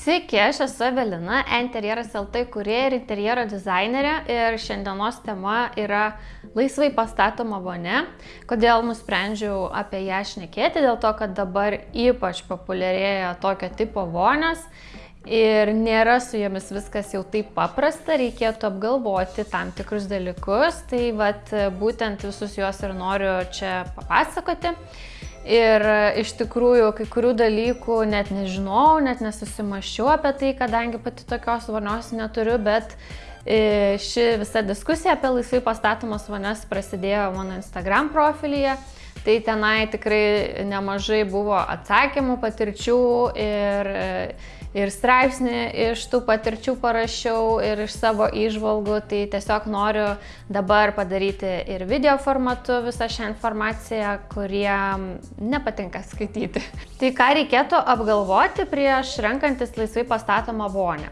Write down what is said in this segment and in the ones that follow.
Sveiki, aš esu Evelina, Interjeras LT kurieja ir interjero dizainerė ir šiandienos tema yra laisvai pastatoma vonė. Kodėl nusprendžiau apie ją šnekėti? Dėl to, kad dabar ypač populiarėja tokio tipo vonės ir nėra su jomis viskas jau taip paprasta, reikėtų apgalvoti tam tikrus dalykus, tai vat būtent visus juos ir noriu čia papasakoti. Ir e, iš tikrųjų kai kurių dalykų net nežinau, net nesusimaščiau apie tai, kadangi pati tokios vonios neturiu, bet e, ši visa diskusija apie laisvai pastatomas vonias prasidėjo mano Instagram profilyje. Tai tenai tikrai nemažai buvo atsakymų, patirčių ir e, ir straipsnį iš tų patirčių parašiau ir iš savo įžvalgų, tai tiesiog noriu dabar padaryti ir video formatu visą šią informaciją, kurie nepatinka skaityti. Tai ką reikėtų apgalvoti prieš renkantis laisvai pastatomą vonę?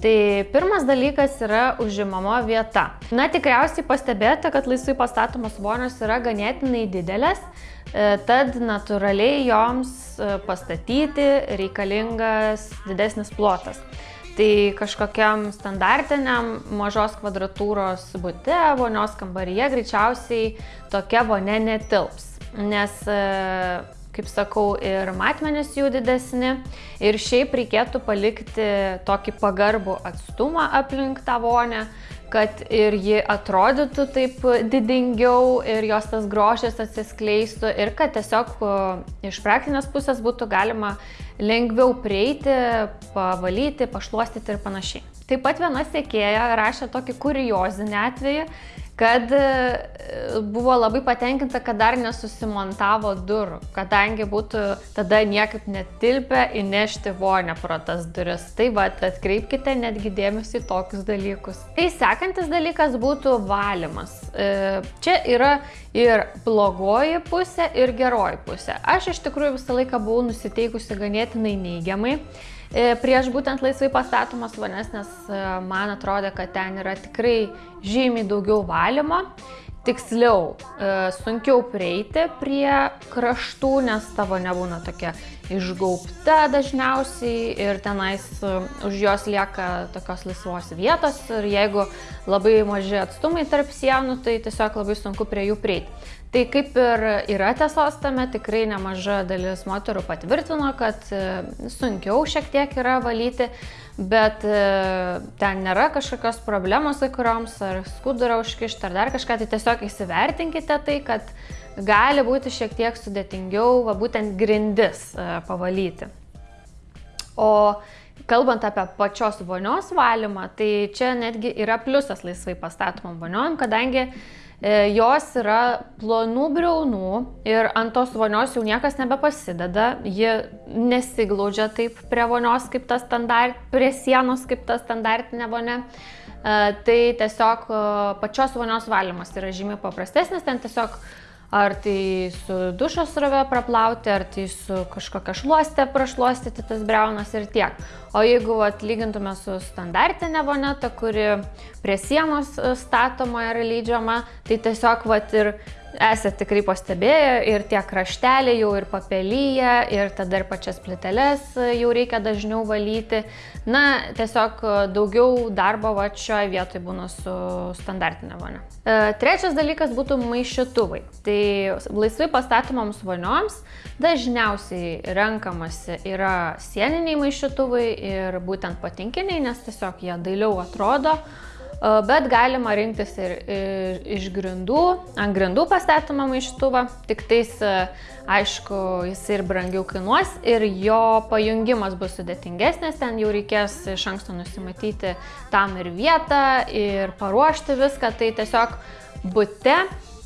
Tai pirmas dalykas yra užimama vieta. Na, tikriausiai pastebėjote, kad laisvai pastatomos vonios yra ganėtinai didelės, e, tad natūraliai joms e, pastatyti reikalingas didesnis plotas. Tai kažkokiam standartiniam mažos kvadratūros bute, vonios kambaryje greičiausiai tokia vonė netilps, nes e, kaip sakau, ir matmenys jų didesni. Ir šiaip reikėtų palikti tokį pagarbų atstumą aplink tą vonę, kad ir ji atrodytų taip didingiau ir jos tas grožis atsiskleistų ir kad tiesiog iš praktinės pusės būtų galima lengviau prieiti, pavalyti, pašluostyti ir panašiai. Taip pat viena sėkėja rašė tokį kuriozinį atvejį, kad e, buvo labai patenkinta, kad dar nesusimontavo durų, kadangi būtų tada niekaip netilpę įnešti vonę pro tas duris. Tai va, atkreipkite netgi dėmesį į tokius dalykus. Tai sekantis dalykas būtų valymas. E, čia yra ir blogoji pusė, ir geroji pusė. Aš iš tikrųjų visą laiką buvau nusiteikusi ganėtinai neigiamai. E, prieš būtent laisvai pastatomas vanes, nes e, man atrodo, kad ten yra tikrai žymiai daugiau valymo. Tiksliau, e, sunkiau prieiti prie kraštų, nes tavo nebūna tokia išgaupta dažniausiai ir tenais už jos lieka tokios laisvos vietos ir jeigu labai maži atstumai tarp sienų, tai tiesiog labai sunku prie jų prieiti. Tai kaip ir yra tiesos tame, tikrai nemaža dalis moterų patvirtino, kad e, sunkiau šiek tiek yra valyti, bet e, ten nėra kažkokios problemos kai kurioms, ar skudurą užkišti, ar dar kažką, tai tiesiog įsivertinkite tai, kad gali būti šiek tiek sudėtingiau, va būtent grindis e, pavalyti. O kalbant apie pačios vonios valymą, tai čia netgi yra pliusas laisvai pastatomam voniom, kadangi E, jos yra plonų briaunų ir ant tos vonios jau niekas nebepasideda, ji nesiglaudžia taip prie vonios kaip ta standart, prie sienos kaip ta standartinė vonė. E, tai tiesiog e, pačios vonios valymas yra žymiai paprastesnis, ten tiesiog ar tai su dušo srove praplauti, ar tai su kažkokia šluostė prašluostyti tas breunas ir tiek. O jeigu atlygintume su standartinė voneta, kuri prie sienos e, statoma ir lydžiama, tai tiesiog vat ir esate tikrai pastebėję ir tie krašteliai jau ir papelyje, ir tada ir pačias pliteles jau reikia dažniau valyti. Na, tiesiog daugiau darbo va šioje vietoje būna su standartinė vonia. E, trečias dalykas būtų maišytuvai. Tai laisvai pastatomoms vonioms dažniausiai renkamasi yra sieniniai maišytuvai ir būtent patinkiniai, nes tiesiog jie dailiau atrodo bet galima rinktis ir iš grindų, ant grindų pastatymą maištuvą, tik tais, aišku, jis ir brangiau kainuos ir jo pajungimas bus sudėtingesnis, ten jau reikės iš anksto nusimatyti tam ir vietą ir paruošti viską, tai tiesiog bute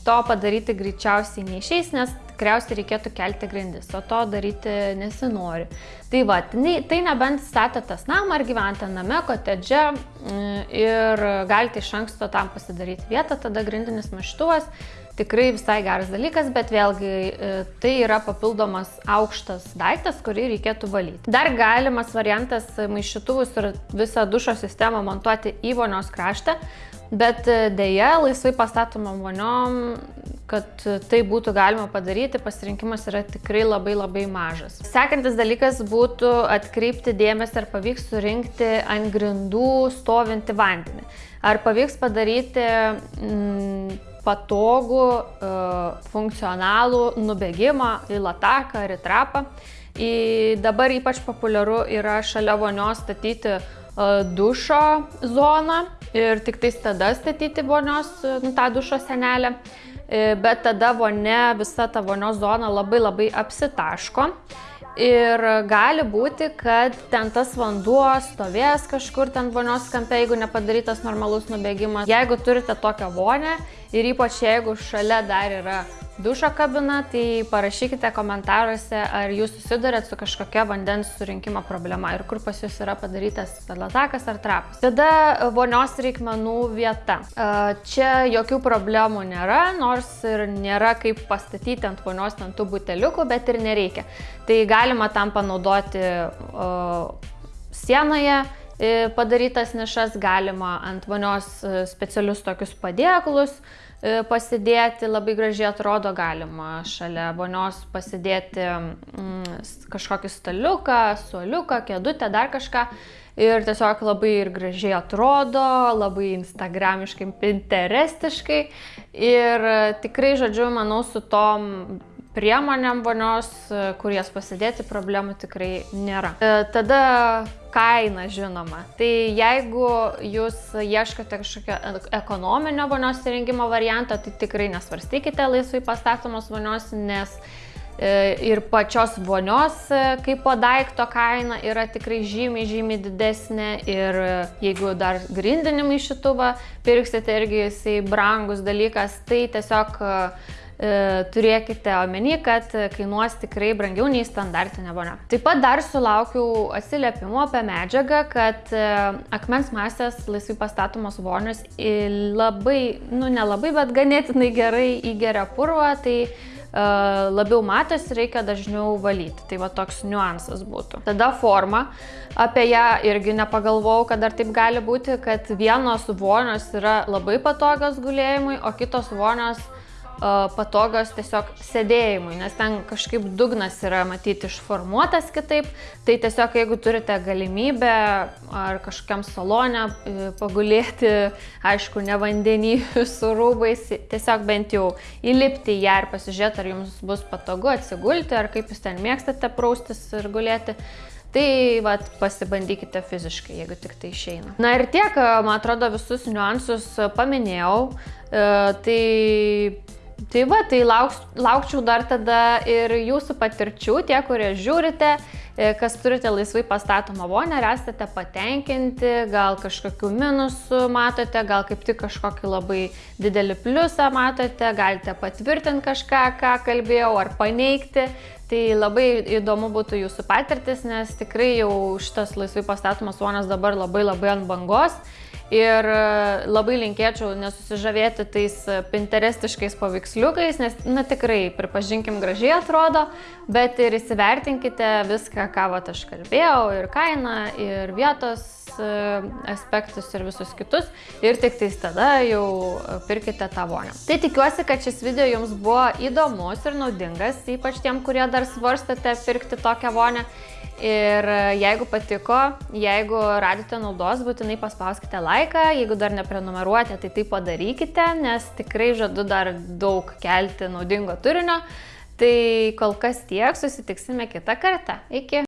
to padaryti greičiausiai neišeis, nes tikriausiai reikėtų kelti grindis, o to daryti nesinori. Tai va, tai nebent statėtas namą ar gyventą name, kotedže mm, ir galite iš anksto tam pasidaryti vietą, tada grindinis maštuvas tikrai visai geras dalykas, bet vėlgi e, tai yra papildomas aukštas daiktas, kurį reikėtų valyti. Dar galimas variantas maišytuvus ir visą dušo sistemą montuoti į vonios kraštą, bet e, dėja laisvai pastatomam voniom kad tai būtų galima padaryti, pasirinkimas yra tikrai labai labai mažas. Sekantis dalykas būtų atkreipti dėmesį, ar pavyks surinkti ant grindų stovinti vandenį. Ar pavyks padaryti mm, patogų, e, funkcionalų nubėgimą į lataką ar į trapą. Į dabar ypač populiaru yra šalia vonios statyti dušo zoną ir tik tais tada statyti vonios, nu, tą dušo senelę. E, bet tada vonia, visa ta vonios zona labai labai apsitaško. Ir gali būti, kad ten tas vanduo stovės kažkur ten vonios kampe, jeigu nepadarytas normalus nubėgimas. Jeigu turite tokią vonę ir ypač jeigu šalia dar yra dušo kabina, tai parašykite komentaruose, ar jūs susidurėt su kažkokia vandens surinkimo problema ir kur pas jūs yra padarytas latakas ar trapas. Tada vonios reikmenų vieta. Čia jokių problemų nėra, nors ir nėra kaip pastatyti ant vonios ant tų buteliukų, bet ir nereikia. Tai galima tam panaudoti sienoje e, padarytas nišas, galima ant vonios e, specialius tokius padėklus, E, pasidėti, labai gražiai atrodo, galima šalia vonios pasidėti mm, kažkokį staliuką, suoliuką, kėdutę, dar kažką. Ir tiesiog labai ir gražiai atrodo, labai instagramiškai, pinterestiškai. Ir tikrai, žodžiu, manau, su tom priemonėm vonios, kur jas pasidėti, problemų tikrai nėra. E, tada kaina žinoma. Tai jeigu jūs ieškote kažkokio ekonominio vonios įrengimo varianto, tai tikrai nesvarstykite laisvai pastatomos vonios, nes e, ir pačios vonios e, kaip po daikto kaina yra tikrai žymiai, žymiai didesnė ir jeigu dar grindinimą į šituvą pirksite irgi jisai brangus dalykas, tai tiesiog E, turėkite omeny, kad kainuos tikrai brangiau nei standartinė vonia. Taip pat dar sulaukiau atsiliepimų apie medžiagą, kad e, akmens masės laisvai pastatomos vonios labai, nu nelabai, bet ganėtinai gerai įgeria purvą, tai uh, labiau matosi, reikia dažniau valyti. Tai va toks niuansas būtų. Tada forma. Apie ją irgi nepagalvojau, kad dar taip gali būti, kad vienos vonios yra labai patogios gulėjimui, o kitos vonios patogios tiesiog sėdėjimui, nes ten kažkaip dugnas yra matyti išformuotas kitaip, tai tiesiog jeigu turite galimybę ar kažkokiam salone pagulėti, aišku, ne vandenį su rūbais, tiesiog bent jau įlipti į ją ir pasižiūrėti, ar jums bus patogu atsigulti, ar kaip jūs ten mėgstate praustis ir gulėti. Tai vat, pasibandykite fiziškai, jeigu tik tai išeina. Na ir tiek, man atrodo, visus niuansus paminėjau. E, tai Tai va, tai lauks, laukčiau dar tada ir jūsų patirčių, tie, kurie žiūrite, e, kas turite laisvai pastatomą vonę, ar esate patenkinti, gal kažkokių minusų matote, gal kaip tik kažkokį labai didelį pliusą matote, galite patvirtinti kažką, ką kalbėjau, ar paneigti. Tai labai įdomu būtų jūsų patirtis, nes tikrai jau šitas laisvai pastatomas vonas dabar labai labai ant bangos. Ir e, labai linkėčiau nesusižavėti tais e, pinterestiškais paveiksliukais, nes, na tikrai, pripažinkim, gražiai atrodo, bet ir įsivertinkite viską, ką va aš kalbėjau, ir kainą, ir vietos aspektus, ir visus kitus. Ir tik tais tada jau pirkite tą vonę. Tai tikiuosi, kad šis video jums buvo įdomus ir naudingas, ypač tiem, kurie dar svarstate pirkti tokią vonę. Ir e, jeigu patiko, jeigu radite naudos, būtinai paspauskite laiką, jeigu dar neprenumeruojate, tai tai padarykite, nes tikrai žadu dar daug kelti naudingo turinio. Tai kol kas tiek, susitiksime kitą kartą. Iki.